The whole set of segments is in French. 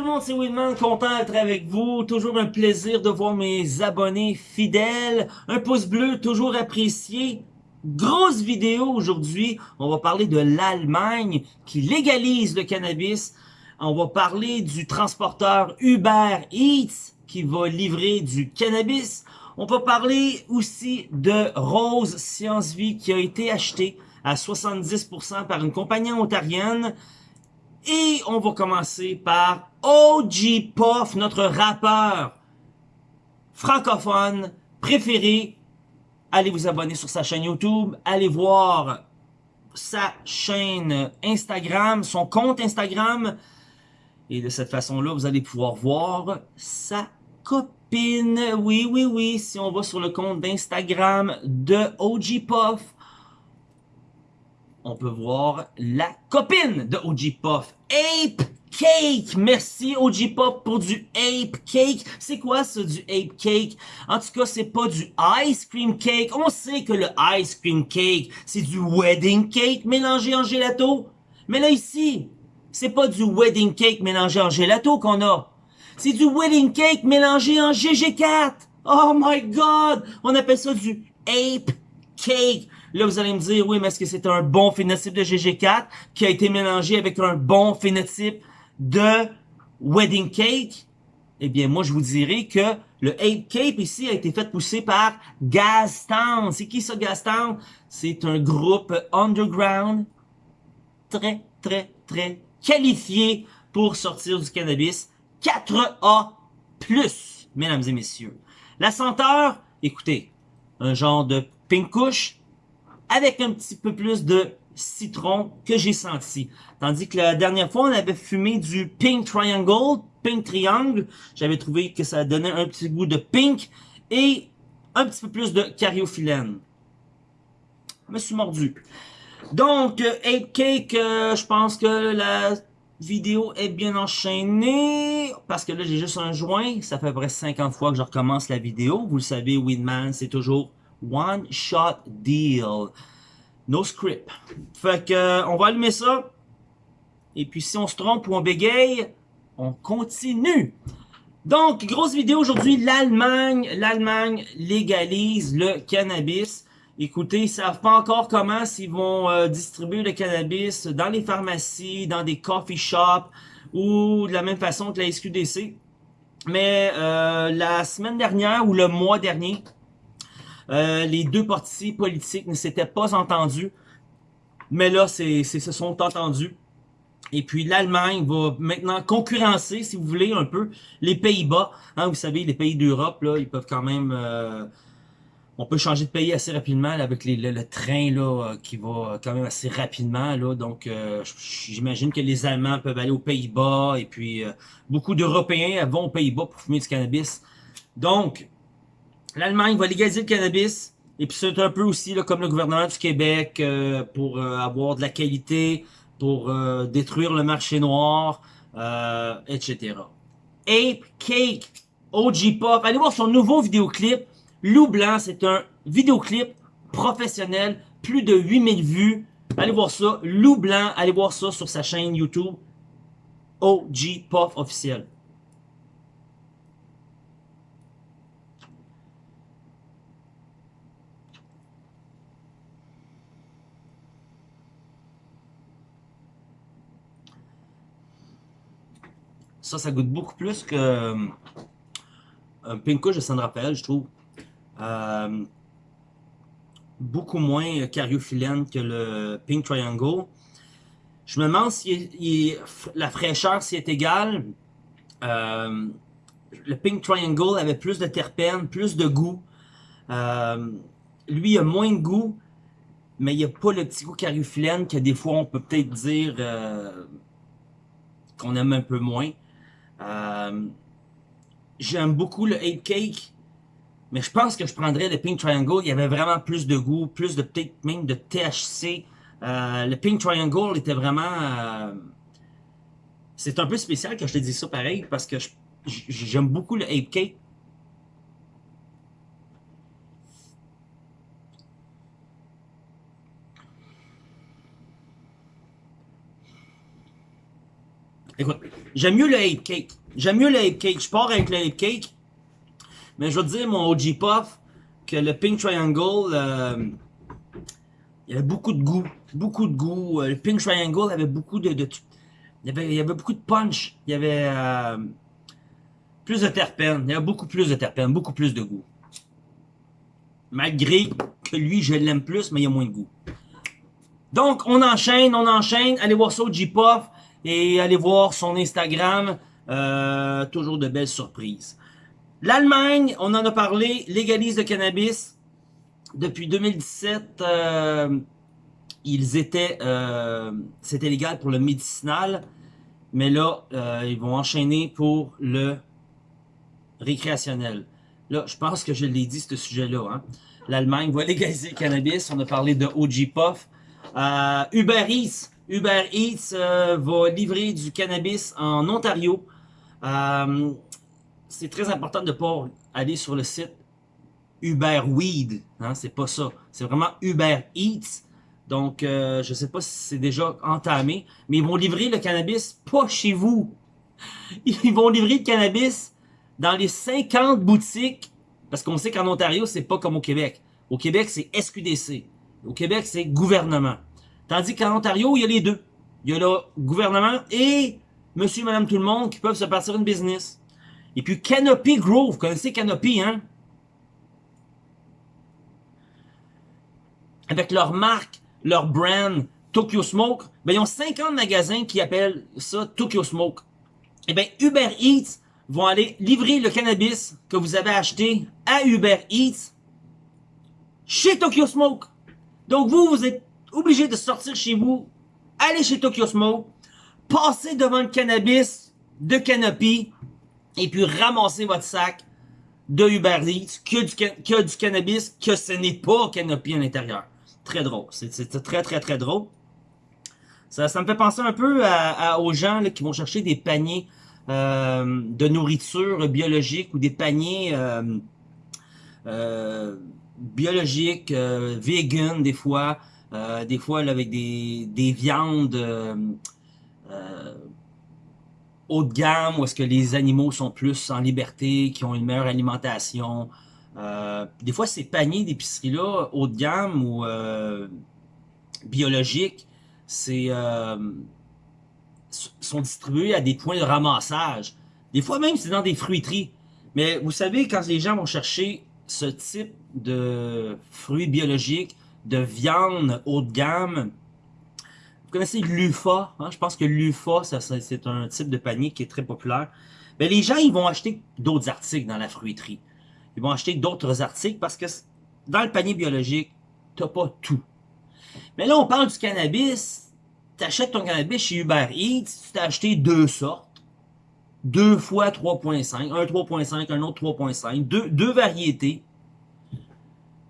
tout le monde, c'est Winman, content d'être avec vous. Toujours un plaisir de voir mes abonnés fidèles. Un pouce bleu, toujours apprécié. Grosse vidéo aujourd'hui. On va parler de l'Allemagne qui légalise le cannabis. On va parler du transporteur Uber Eats qui va livrer du cannabis. On va parler aussi de Rose Science Vie qui a été acheté à 70% par une compagnie ontarienne. Et on va commencer par OG Puff, notre rappeur francophone préféré. Allez vous abonner sur sa chaîne YouTube, allez voir sa chaîne Instagram, son compte Instagram. Et de cette façon-là, vous allez pouvoir voir sa copine. Oui, oui, oui, si on va sur le compte d'Instagram de OG Puff, on peut voir la copine de OG Puff, Ape Cake. Merci OG Puff pour du Ape Cake. C'est quoi ça du Ape Cake? En tout cas, c'est pas du Ice Cream Cake. On sait que le Ice Cream Cake, c'est du Wedding Cake mélangé en gelato. Mais là ici, c'est pas du Wedding Cake mélangé en gelato qu'on a. C'est du Wedding Cake mélangé en GG4. Oh my God! On appelle ça du Ape Cake. Là, vous allez me dire, oui, mais est-ce que c'est un bon phénotype de GG4 qui a été mélangé avec un bon phénotype de Wedding Cake? Eh bien, moi, je vous dirais que le Ape Cape ici a été fait pousser par Gastown. C'est qui ça, Gastown? C'est un groupe underground très, très, très qualifié pour sortir du cannabis 4A+, mesdames et messieurs. La senteur, écoutez, un genre de pink couche avec un petit peu plus de citron que j'ai senti. Tandis que la dernière fois, on avait fumé du Pink Triangle, Pink Triangle. J'avais trouvé que ça donnait un petit goût de pink et un petit peu plus de cariophyllène. Je me suis mordu. Donc, 8 Cake, euh, je pense que la vidéo est bien enchaînée. Parce que là, j'ai juste un joint. Ça fait à peu près 50 fois que je recommence la vidéo. Vous le savez, Winman, c'est toujours one shot deal. No script. Fait que, euh, on va allumer ça. Et puis, si on se trompe ou on bégaye, on continue. Donc, grosse vidéo aujourd'hui, l'Allemagne. L'Allemagne légalise le cannabis. Écoutez, ils savent pas encore comment s'ils vont euh, distribuer le cannabis dans les pharmacies, dans des coffee shops ou de la même façon que la SQDC. Mais euh, la semaine dernière ou le mois dernier, euh, les deux partis politiques ne s'étaient pas entendus. Mais là, c'est se sont entendus. Et puis l'Allemagne va maintenant concurrencer, si vous voulez, un peu les Pays-Bas. Hein, vous savez, les pays d'Europe, là, ils peuvent quand même... Euh, on peut changer de pays assez rapidement avec le, train là, qui va quand même assez rapidement. Là, donc, euh, j'imagine que les Allemands peuvent aller aux Pays-Bas et puis beaucoup d'Européens vont aux Pays-Bas pour fumer du cannabis. Donc, l'Allemagne va légaliser le cannabis. Et puis c'est un peu aussi comme le gouvernement du Québec euh, pour euh, avoir de la qualité, pour euh, détruire le marché noir, etc. Ape Cake, OG Pop. Allez voir son nouveau vidéoclip. Loup Blanc, c'est un vidéoclip professionnel. Plus de 8000 vues. Allez voir ça. Loup Blanc, allez voir ça sur sa chaîne YouTube. OG Puff officiel. Ça, ça goûte beaucoup plus que euh, un Pink de San Rafael, je trouve. Euh, beaucoup moins cariophyllène que le Pink Triangle. Je me demande si la fraîcheur si est égale. Euh, le Pink Triangle avait plus de terpènes, plus de goût. lui, il a moins de goût, mais il n'y a pas le petit goût cariophyllène que des fois on peut peut-être dire qu'on aime un peu moins. Euh, j'aime beaucoup le 8 Cake, mais je pense que je prendrais le Pink Triangle. Il y avait vraiment plus de goût, plus de peut-être même de THC. Euh, le Pink Triangle était vraiment... Euh, c'est un peu spécial que je te dis ça pareil, parce que j'aime beaucoup le 8 Cake. Écoute, j'aime mieux le Ape Cake. J'aime mieux le Ape Cake. Je pars avec le Ape Cake. Mais je veux dire, mon OG Puff, que le Pink Triangle, euh, il avait beaucoup de goût. Beaucoup de goût. Euh, le Pink Triangle avait beaucoup de... il, y avait, beaucoup de punch. Il y avait euh, plus de terpènes. Il y avait beaucoup plus de terpènes. Beaucoup plus de goût. Malgré que lui, je l'aime plus, mais il y a moins de goût. Donc, on enchaîne, on enchaîne. Allez voir ça au J-Puff et allez voir son Instagram. Euh, toujours de belles surprises. L'Allemagne, on en a parlé, légalise le cannabis. Depuis 2017, euh, ils étaient, euh, c'était légal pour le médicinal, mais là, euh, ils vont enchaîner pour le récréationnel. Là, je pense que je l'ai dit, ce sujet-là. Hein. L'Allemagne va légaliser le cannabis. On a parlé de OG Puff. Euh, Uber. Uber Eats euh, va livrer du cannabis en Ontario. Euh, c'est très important de ne pas aller sur le site Uber Weed. Hein, c'est pas ça. C'est vraiment Uber Eats. Donc, euh, je sais pas si c'est déjà entamé. Mais ils vont livrer le cannabis pas chez vous. Ils vont livrer le cannabis dans les 50 boutiques, parce qu'on sait qu'en Ontario, c'est pas comme au Québec. Au Québec, c'est SQDC. Au Québec, c'est gouvernement. Tandis qu'en Ontario, il y a les deux. Il y a le gouvernement et monsieur, madame, tout le monde qui peuvent se partir une business. Et puis Canopy Grove, vous connaissez Canopy, hein? Avec leur marque, leur brand, Tokyo Smoke, ben ils ont 50 magasins qui appellent ça Tokyo Smoke. Et eh ben Uber Eats vont aller livrer le cannabis que vous avez acheté à Uber Eats chez Tokyo Smoke. Donc vous, vous êtes obligé de sortir chez vous, aller chez Tokyo Smoke, passer devant le cannabis de Canopy et puis ramasser votre sac de Uber Eats que du, du cannabis que ce n'est pas Canopy à l'intérieur. Très drôle. C'est très très très drôle. Ça, ça me fait penser un peu aux gens qui vont chercher des paniers euh, de nourriture biologique ou des paniers euh, euh, biologiques, vegan des fois, des fois avec des, des viandes haut de gamme où est-ce que les animaux sont plus en liberté, qui ont une meilleure alimentation. des fois, ces paniers d'épicerie-là, haut de gamme ou biologiques, c'est sont distribués à des points de ramassage. Des fois même, c'est dans des fruiteries. Mais vous savez, quand les gens vont chercher ce type de fruits biologiques, de viande haut de gamme, vous connaissez l'UFA, hein? je pense que l'UFA, c'est un type de panier qui est très populaire. Mais les gens, ils vont acheter d'autres articles dans la fruiterie. Ils vont acheter d'autres articles parce que dans le panier biologique, t'as pas tout. Mais là, on parle du cannabis, t'achètes ton cannabis chez Uber Eats, tu t'as acheté deux sortes. Deux fois 3.5, un 3.5, un autre 3.5, deux, deux variétés.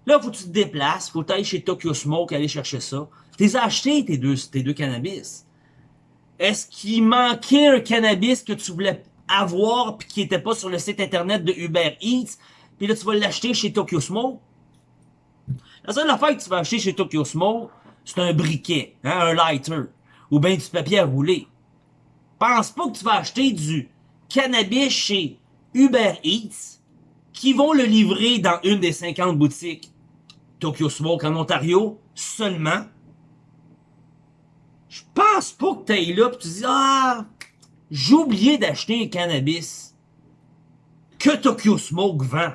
Là, faut que tu te déplaces, faut aller chez Tokyo Smoke, aller chercher ça. T'es acheté tes deux, tes deux cannabis. Est-ce qu'il manquait un cannabis que tu voulais avoir puis qui était pas sur le site internet de Uber Eats, puis là tu vas l'acheter chez Tokyo Smoke? La seule affaire que tu vas acheter chez Tokyo Smoke, c'est un briquet, hein, un lighter ou bien du papier à rouler. Pense pas que tu vas acheter du cannabis chez Uber Eats qui vont le livrer dans une des 50 boutiques? Tokyo Smoke en Ontario seulement. Je pense pas que t'ailles là pis tu dis Ah, j'ai oublié d'acheter un cannabis que Tokyo Smoke vend.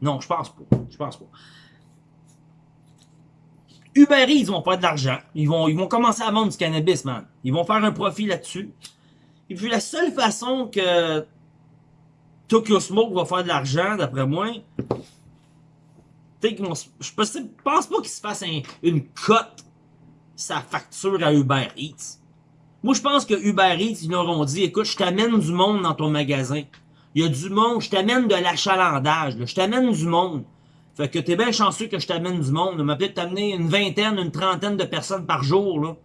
Non, je pense pas. Je pense pas. Uber Eats, ils vont faire de l'argent. Ils vont, ils vont commencer à vendre du cannabis, man. Ils vont faire un profit là-dessus. Et puis la seule façon que Tokyo Smoke va faire de l'argent, d'après moi, je pense pas qu'il se fasse une cote sa facture à Uber Eats. Moi, je pense que Uber Eats, ils leur ont dit, écoute, je t'amène du monde dans ton magasin. Il y a du monde, je t'amène de l'achalandage, je t'amène du monde. Fait que t'es bien chanceux que je t'amène du monde. m'a peut-être t'amener une vingtaine, une trentaine de personnes par jour, là,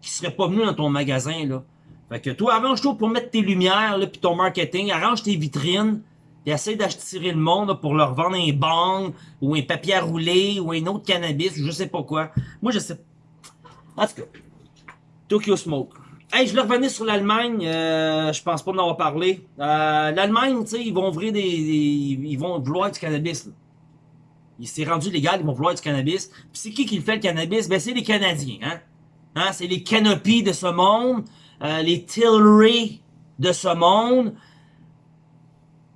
qui seraient pas venues dans ton magasin, là. Fait que toi, arrange-toi pour mettre tes lumières, là, puis ton marketing, arrange tes vitrines, puis essaie d'attirer le monde pour leur vendre un bang, ou un papier à rouler, ou un autre cannabis, ou je sais pas quoi. Moi, je sais... En tout cas, Tokyo Smoke. Hey, je voulais revenir sur l'Allemagne. Euh, je pense pas en avoir parlé. Euh, L'Allemagne, tu sais, ils vont ouvrir des, Ils vont vouloir du cannabis. Là. Il s'est rendu légal, ils vont vouloir du cannabis. Puis c'est qui qui le fait le cannabis? Ben c'est les Canadiens, hein? hein? C'est les Canopies de ce monde, euh, les Tilray de ce monde.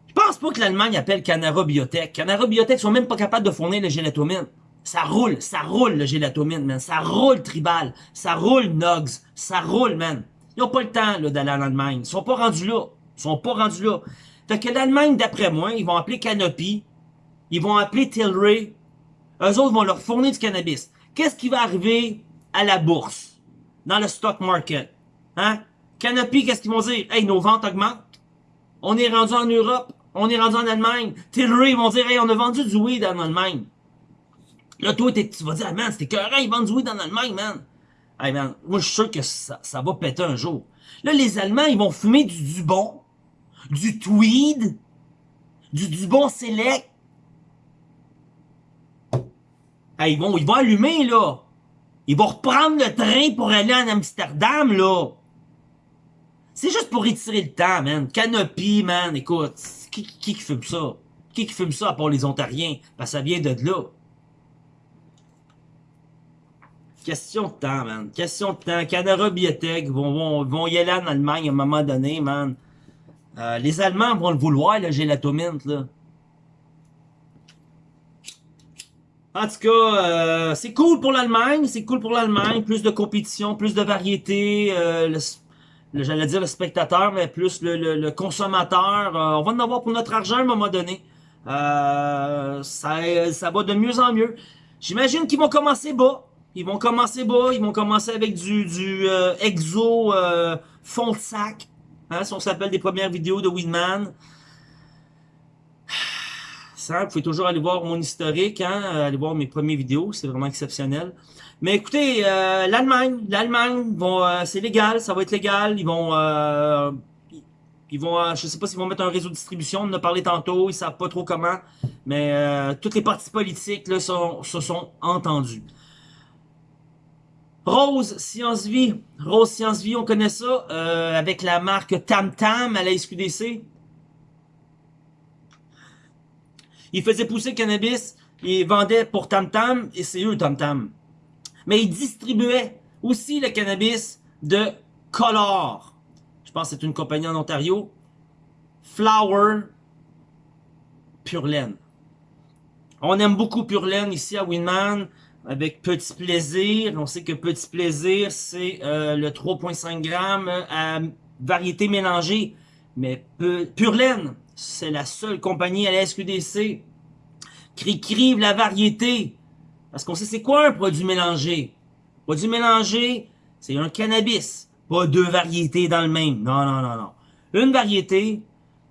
Je pense pas que l'Allemagne appelle Canara Biotech. Canara Biotech sont même pas capables de fournir le gélatomine. Ça roule, ça roule le gélatomine, man. Ça roule tribal, ça roule Nogs, ça roule, man. Ils ont pas le temps d'aller en Allemagne. Ils sont pas rendus là. Ils sont pas rendus là. Fait que l'Allemagne, d'après moi, ils vont appeler Canopy, ils vont appeler Tilray, eux autres vont leur fournir du cannabis. Qu'est-ce qui va arriver à la bourse, dans le stock market? Hein? Canopy, qu'est-ce qu'ils vont dire? Hey, nos ventes augmentent. On est rendu en Europe. On est rendu en Allemagne. Tilray, ils vont dire, hey, on a vendu du weed en Allemagne. Là, toi, tu vas dire, ah, man, c'était écœurant, ils vendent du weed en Allemagne, man. Hey, man, moi, je suis sûr que ça, ça va péter un jour. Là, les Allemands, ils vont fumer du Dubon, du Tweed, du Dubon Select, ils, vont, ils vont allumer, là. Ils vont reprendre le train pour aller en Amsterdam, là. C'est juste pour étirer le temps, man. Canopy, man. Écoute, qui, qui, fume ça? Qui qui fume ça à part les Ontariens? Parce ça vient de là. Question de temps, man. Question de temps. Canara Biotech vont, vont, vont y aller en Allemagne à un moment donné, man. Euh, les Allemands vont le vouloir, le gélatomint, là. En tout cas, euh, c'est cool pour l'Allemagne, c'est cool pour l'Allemagne, plus de compétition, plus de variété, euh, j'allais dire le spectateur, mais plus le, consommateur. Euh, on va en avoir pour notre argent à un moment donné. ça, ça va de mieux en mieux. J'imagine qu'ils vont commencer bas. Ils vont commencer bas, ils vont commencer avec du, du exo fond de sac. Hein, si on s'appelle des premières vidéos de Weedman. Vous pouvez toujours aller voir mon historique, hein, euh, aller voir mes premières vidéos, c'est vraiment exceptionnel. Mais écoutez, euh, l'Allemagne, l'Allemagne, euh, c'est légal, ça va être légal, ils vont, ils vont, je sais pas s'ils vont mettre un réseau de distribution, on en a parlé tantôt, ils savent pas trop comment, mais toutes les partis politiques se sont entendus. Rose Science Vie, Rose Science Vie, on connaît ça, avec la marque Tam Tam à la SQDC. Ils faisaient pousser le cannabis, ils vendaient pour Tam Tam, et c'est eux Tam Tam. Mais ils distribuaient aussi le cannabis de Color. Je pense que c'est une compagnie en Ontario. Flower Pure Laine. On aime beaucoup Pure Laine ici à Winman avec Petit Plaisir. On sait que Petit Plaisir, c'est euh, le 3.5 grammes à variété mélangée. Mais Pure Laine, c'est la seule compagnie à la SQDC qui écrive la variété. Parce qu'on sait c'est quoi un produit mélangé. Produit mélangé, c'est un cannabis. Pas deux variétés dans le même. Non, non, non, non. Une variété,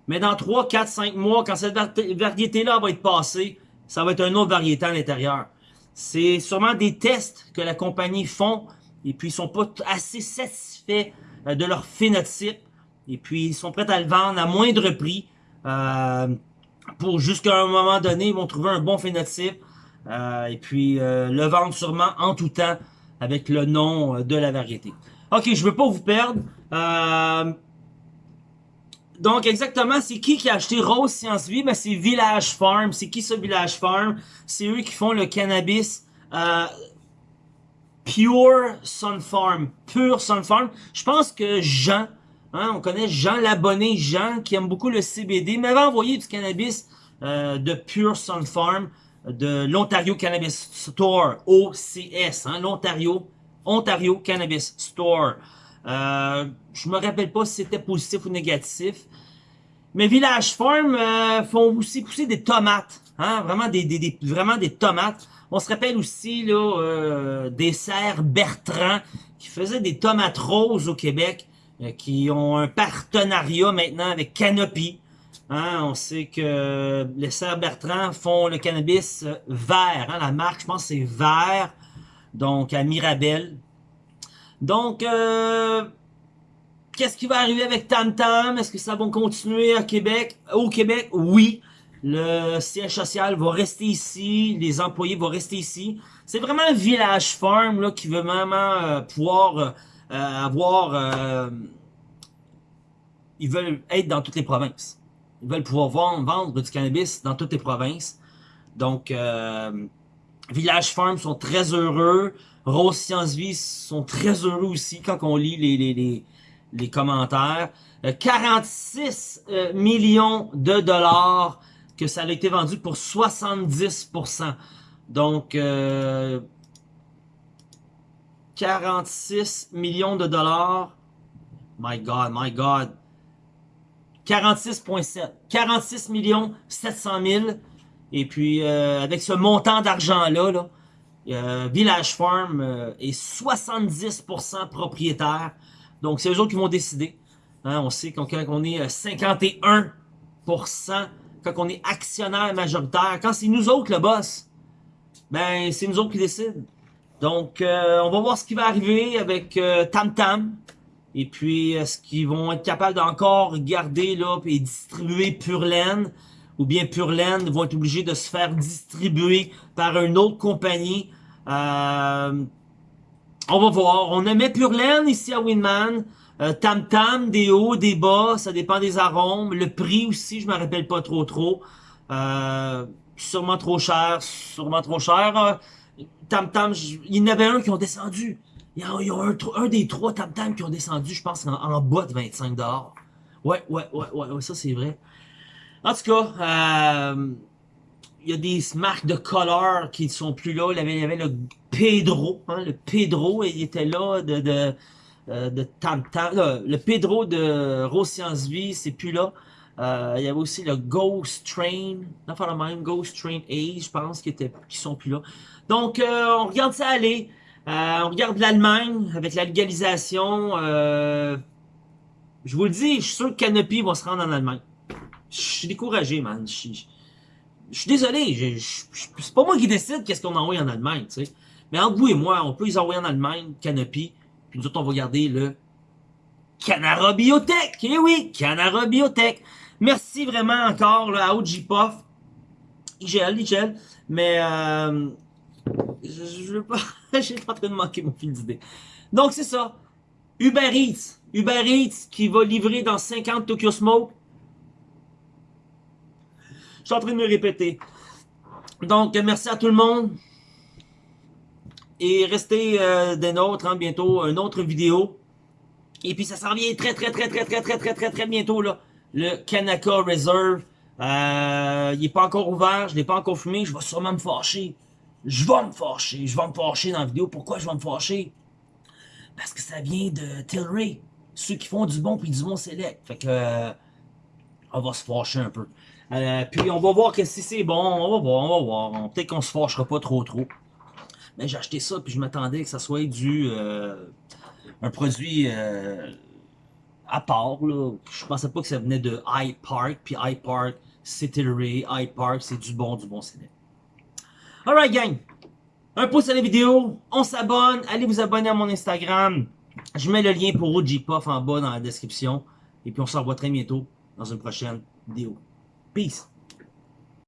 mais dans 3, 4, 5 mois, quand cette variété-là va être passée, ça va être une autre variété à l'intérieur. C'est sûrement des tests que la compagnie font et puis ils sont pas assez satisfaits euh, de leur phénotype et puis ils sont prêts à le vendre à moindre prix pour jusqu'à un moment donné, ils vont trouver un bon phénotype. Euh, et puis euh, le vendre sûrement en tout temps avec le nom de la variété. Ok, je veux pas vous perdre. donc exactement, c'est qui qui a acheté Rose Science Vie? Ben, c'est Village Farm. C'est qui ce Village Farm? C'est eux qui font le cannabis Pure Sun Farm. Pure Sun Farm. Je pense que Jean Hein, on connaît Jean Labonné, Jean, qui aime beaucoup le CBD, m'avait envoyé du cannabis euh, de Pure Sun Farm, de l'Ontario Cannabis Store, OCS, hein, l'Ontario, Ontario Cannabis Store. Euh, je me rappelle pas si c'était positif ou négatif. Mais Village Farm euh, font aussi pousser des tomates, hein, vraiment des, vraiment des tomates. On se rappelle aussi là euh, des serres Bertrand qui faisaient des tomates roses au Québec. Euh, qui ont un partenariat maintenant avec Canopy. Hein, on sait que les sœurs Bertrand font le cannabis euh, vert. Hein, la marque, je pense, c'est vert. Donc, à Mirabel. Donc, euh, qu'est-ce qui va arriver avec Tam Tam? Est-ce que ça va continuer à Québec? Au Québec, oui. Le siège social va rester ici. Les employés vont rester ici. C'est vraiment un village farm là, qui veut vraiment pouvoir avoir... Euh, ils veulent être dans toutes les provinces. Ils veulent pouvoir vendre, du cannabis dans toutes les provinces. Donc, euh, Village Farm sont très heureux. Rose Science Vie sont très heureux aussi quand on lit les, les, les, les commentaires. 46 euh, euh, millions de dollars que ça a été vendu pour 70%. Donc, 46 millions de dollars. My God, my God. 46.7. 46 millions 700 000. Et puis, euh, avec ce montant d'argent-là, là, euh, Village Farm euh, est 70% propriétaire. Donc, c'est eux autres qui vont décider. Hein, on sait qu'on on est 51%, quand on est actionnaire majoritaire, quand c'est nous autres le boss, ben c'est nous autres qui décident. Donc, on va voir ce qui va arriver avec Tam Tam. Et puis, est-ce qu'ils vont être capables d'encore garder là et distribuer Pure Laine? Ou bien Pure Laine vont être obligés de se faire distribuer par une autre compagnie? Euh, on va voir. On aimait Pure Laine ici à Winman. Euh, tam Tam, des hauts, des bas, ça dépend des arômes. Le prix aussi, je me rappelle pas trop trop. Euh, sûrement trop cher, sûrement trop cher. Tam Tam, il y en avait un qui ont descendu. Il y a, un, des trois tam tam qui ont descendu, je pense, en, bas de 25 Ouais, ouais, ouais, ouais, ça c'est vrai. En tout cas, euh, il y a des marques de color qui ne sont plus là. Il y avait, le Pedro, hein, le Pedro, il était là de, de, euh, de Tam Tam. le Pedro de Rose Science Vie, c'est plus là. Euh, il y avait aussi le Ghost Train, enfin le même, Ghost Train A, je pense, qui, était, qui sont plus là. Donc, on regarde ça aller. Euh, on regarde l'Allemagne avec la légalisation. Euh, je vous le dis, je suis sûr que Canopy va se rendre en Allemagne. Je suis découragé, man. Je, suis désolé. C'est pas moi qui décide qu'est-ce qu'on envoie en Allemagne, tu sais. Mais entre vous et moi, on peut les envoyer en Allemagne, Canopy. Puis nous autres, on va garder le Canara Biotech. Eh oui, Canara Biotech. Merci vraiment encore là, à OGPOF. IGL, IGL. Mais... Euh, je, je veux pas... J'ai en train de manquer mon fil d'idée. Donc, c'est ça. Uber Eats. Uber Eats qui va livrer dans 50 Tokyo Smoke. Je suis en train de me répéter. Donc, merci à tout le monde. Et restez euh, des nôtres, hein, bientôt, une autre vidéo. Et puis, ça s'en vient très, très, très, très, très, très, très, très, très bientôt, là. Le Kanaka Reserve. Euh, il n'est pas encore ouvert, je ne l'ai pas encore fumé, je vais sûrement me fâcher je vais me fâcher, je vais me fâcher dans la vidéo. Pourquoi je vais me fâcher? Parce que ça vient de Tilray. Ceux qui font du bon puis du bon select. Fait que, euh, on va se fâcher un peu. Euh, puis on va voir que si c'est bon, on va voir, on va voir. Peut-être qu'on se fâchera pas trop trop. Mais j'ai acheté ça puis je m'attendais que ça soit du un produit à part. Là. Je pensais pas que ça venait de Hyde Park. Puis Hyde Park, c'est Tilray. Hyde Park, c'est du bon, du bon select. Alright gang, un pouce à la vidéo, on s'abonne, allez vous abonner à mon Instagram. Je mets le lien pour OGPuff en bas dans la description. Et puis on se revoit très bientôt dans une prochaine vidéo. Peace!